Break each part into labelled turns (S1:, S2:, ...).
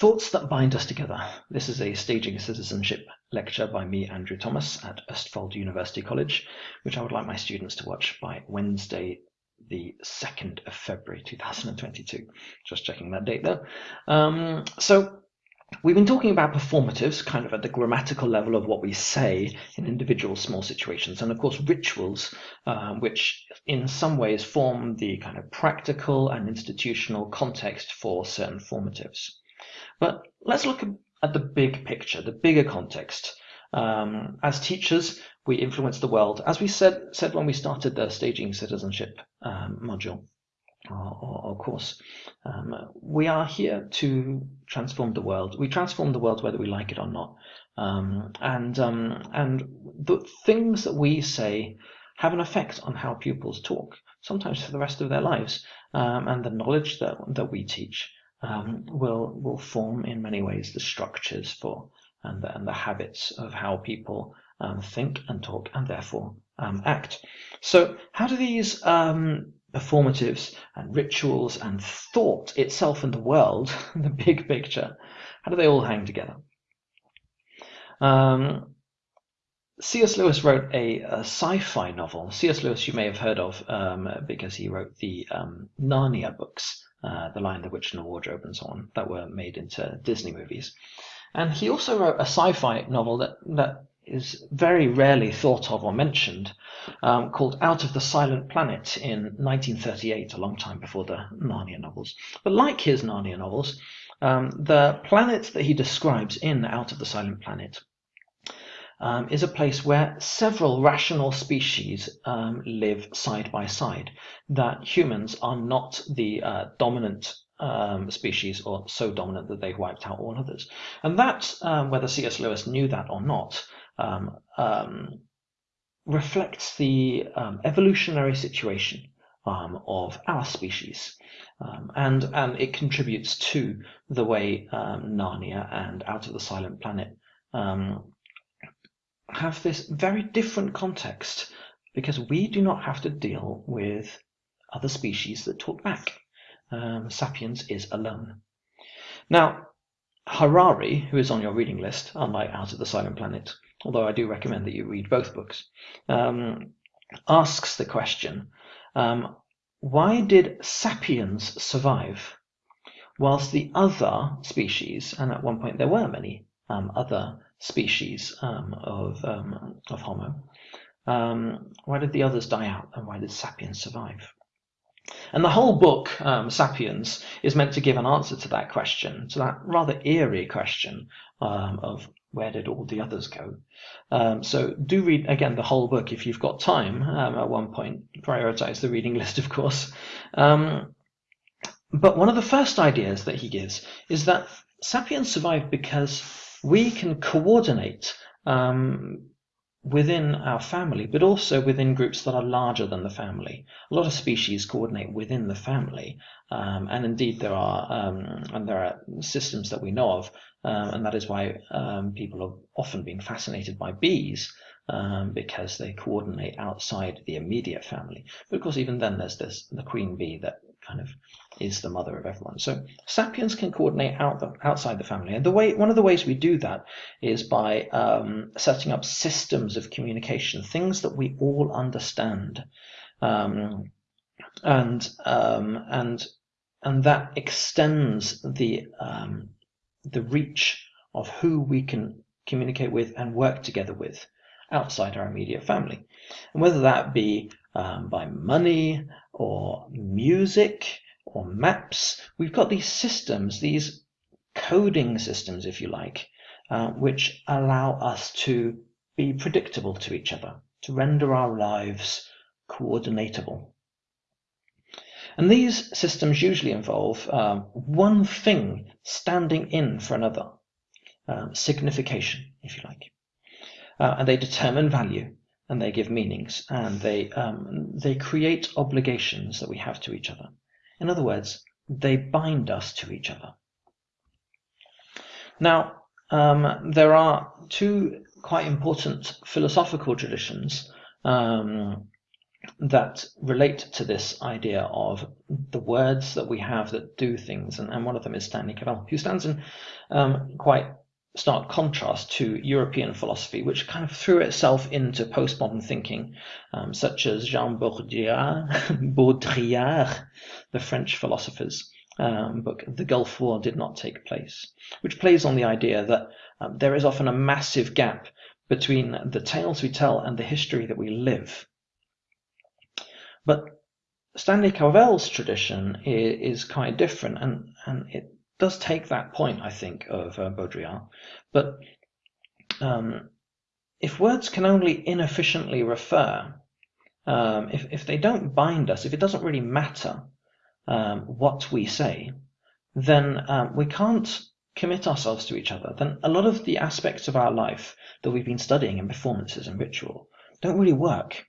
S1: Thoughts that bind us together. This is a staging citizenship lecture by me, Andrew Thomas, at Østfold University College, which I would like my students to watch by Wednesday, the 2nd of February 2022. Just checking that date there. Um, so we've been talking about performatives, kind of at the grammatical level of what we say in individual small situations, and of course rituals, uh, which in some ways form the kind of practical and institutional context for certain formatives. But let's look at the big picture, the bigger context. Um, as teachers, we influence the world, as we said said when we started the staging citizenship um, module or, or, course. Um, we are here to transform the world. We transform the world whether we like it or not. Um, and um, and the things that we say have an effect on how pupils talk, sometimes for the rest of their lives. Um, and the knowledge that that we teach um, will will form in many ways the structures for and the, and the habits of how people um, think and talk and therefore um, act. So how do these um, performatives and rituals and thought itself and the world, the big picture, how do they all hang together? Um, C.S. Lewis wrote a, a sci-fi novel. C.S. Lewis you may have heard of um, because he wrote the um, Narnia books, uh, The Lion, the Witch, and the Wardrobe, and so on, that were made into Disney movies. And he also wrote a sci-fi novel that, that is very rarely thought of or mentioned, um, called Out of the Silent Planet in 1938, a long time before the Narnia novels. But like his Narnia novels, um, the planet that he describes in Out of the Silent Planet um, is a place where several rational species um, live side by side, that humans are not the uh, dominant um, species or so dominant that they've wiped out all others. And that, um, whether C.S. Lewis knew that or not, um, um, reflects the evolutionary situation of our species. and, and it contributes to the way Narnia and Out of the Silent Planet have this very different context because we do not have to deal with other species that talk back. Um, Sapiens is alone. Now, Harari, who is on your reading list, unlike Out of the Silent Planet, although I do recommend that you read both books, um, asks the question, um, why did sapiens survive whilst the other species, and at one point there were many um, other species um, of, um, of Homo. Um, why did the others die out and why did Sapiens survive? And the whole book, um, Sapiens, is meant to give an answer to that question, to that rather eerie question um, of where did all the others go? Um, so do read again the whole book if you've got time um, at one point. Prioritize the reading list, of course. Um, but one of the first ideas that he gives is that sapiens survived because we can coordinate um, within our family, but also within groups that are larger than the family. A lot of species coordinate within the family, um, and indeed there are um, and there are systems that we know of, um, and that is why um, people have often been fascinated by bees um, because they coordinate outside the immediate family. But of course, even then, there's this the queen bee that kind of is the mother of everyone. So sapiens can coordinate out the, outside the family, and the way one of the ways we do that is by um, setting up systems of communication, things that we all understand, um, and um, and and that extends the um, the reach of who we can communicate with and work together with outside our immediate family, and whether that be um, by money or music or maps. We've got these systems, these coding systems, if you like, uh, which allow us to be predictable to each other, to render our lives coordinatable. And these systems usually involve um, one thing standing in for another, um, signification, if you like. Uh, and they determine value and they give meanings and they um, they create obligations that we have to each other. In other words, they bind us to each other. Now, um, there are two quite important philosophical traditions um, that relate to this idea of the words that we have that do things, and, and one of them is Stanley Cavell, who stands in um, quite stark contrast to European philosophy, which kind of threw itself into postmodern thinking, um, such as Jean Baudrillard, Baudrillard the French philosopher's um, book, The Gulf War Did Not Take Place, which plays on the idea that um, there is often a massive gap between the tales we tell and the history that we live. But Stanley Cavell's tradition is, is quite different, and, and it does take that point, I think, of uh, Baudrillard. But um, if words can only inefficiently refer, um, if, if they don't bind us, if it doesn't really matter um, what we say, then um, we can't commit ourselves to each other. Then a lot of the aspects of our life that we've been studying in performances and ritual don't really work.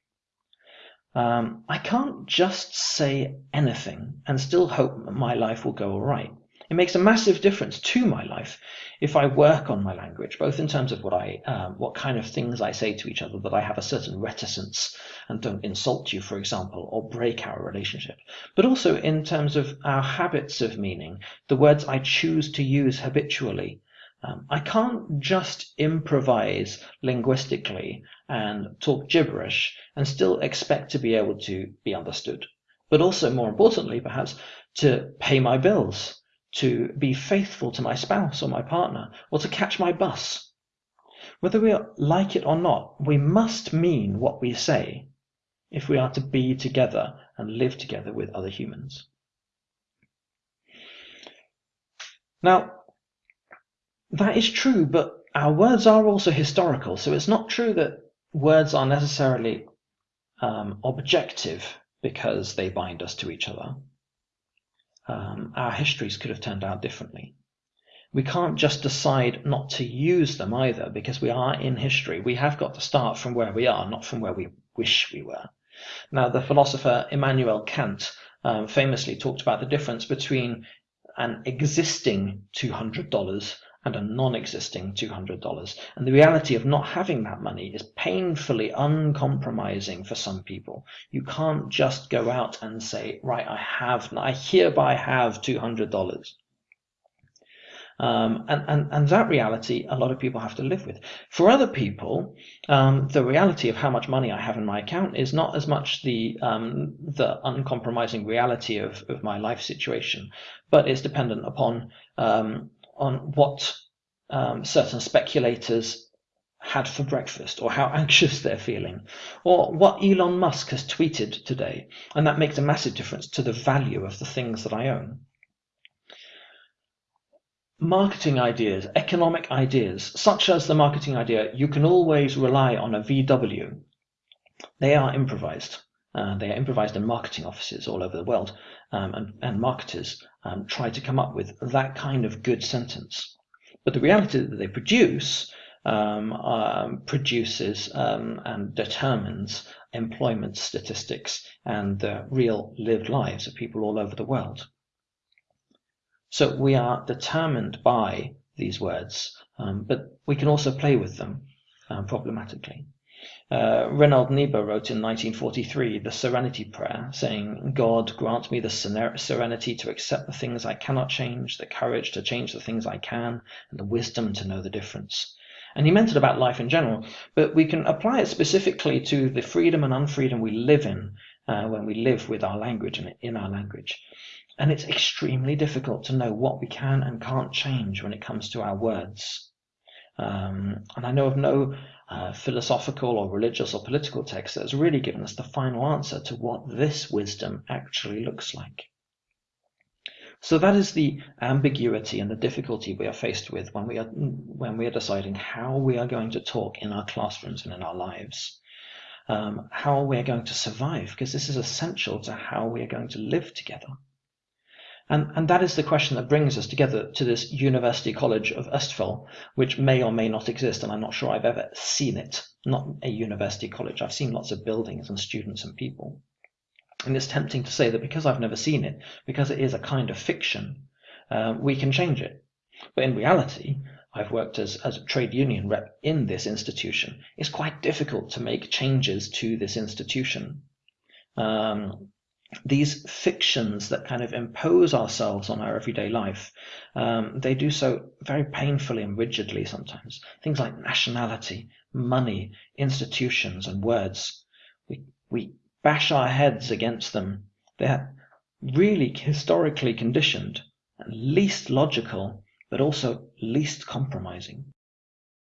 S1: Um, I can't just say anything and still hope my life will go all right. It makes a massive difference to my life if I work on my language, both in terms of what I, um, what kind of things I say to each other, that I have a certain reticence and don't insult you, for example, or break our relationship, but also in terms of our habits of meaning, the words I choose to use habitually. Um, I can't just improvise linguistically and talk gibberish and still expect to be able to be understood, but also more importantly, perhaps, to pay my bills to be faithful to my spouse or my partner, or to catch my bus. Whether we like it or not, we must mean what we say if we are to be together and live together with other humans. Now, that is true, but our words are also historical, so it's not true that words are necessarily um, objective because they bind us to each other um, our histories could have turned out differently. We can't just decide not to use them either because we are in history. We have got to start from where we are, not from where we wish we were. Now, the philosopher Immanuel Kant um, famously talked about the difference between an existing $200 and a non-existing $200. And the reality of not having that money is painfully uncompromising for some people. You can't just go out and say, right, I have, I hereby have $200. Um, and, and, and that reality, a lot of people have to live with. For other people, um, the reality of how much money I have in my account is not as much the, um, the uncompromising reality of, of my life situation, but it's dependent upon um, on what um, certain speculators had for breakfast or how anxious they're feeling or what Elon Musk has tweeted today. And that makes a massive difference to the value of the things that I own. Marketing ideas, economic ideas, such as the marketing idea, you can always rely on a VW. They are improvised. Uh, they are improvised in marketing offices all over the world, um, and, and, marketers um, try to come up with that kind of good sentence. But the reality that they produce um, um produces um, and determines employment statistics and the real lived lives of people all over the world. So we are determined by these words, um, but we can also play with them problematically. Uh, Reinhold Niebuhr wrote in 1943 the Serenity Prayer, saying, God grant me the serenity to accept the things I cannot change, the courage to change the things I can, and the wisdom to know the difference. And he meant it about life in general, but we can apply it specifically to the freedom and unfreedom we live in uh, when we live with our language and in our language. And it's extremely difficult to know what we can and can't change when it comes to our words. Um, and I know of no uh, philosophical or religious or political text that has really given us the final answer to what this wisdom actually looks like. So that is the ambiguity and the difficulty we are faced with when we are when we are deciding how we are going to talk in our classrooms and in our lives, um, how we are going to survive, because this is essential to how we are going to live together. And, and that is the question that brings us together to this University College of Østfold, which may or may not exist, and I'm not sure I've ever seen it. Not a university college. I've seen lots of buildings and students and people. And it's tempting to say that because I've never seen it, because it is a kind of fiction, uh, we can change it. But in reality, I've worked as, as a trade union rep in this institution. It's quite difficult to make changes to this institution. Um, these fictions that kind of impose ourselves on our everyday life, um, they do so very painfully and rigidly sometimes. Things like nationality, money, institutions, and words. We, we bash our heads against them. They're really historically conditioned and least logical, but also least compromising.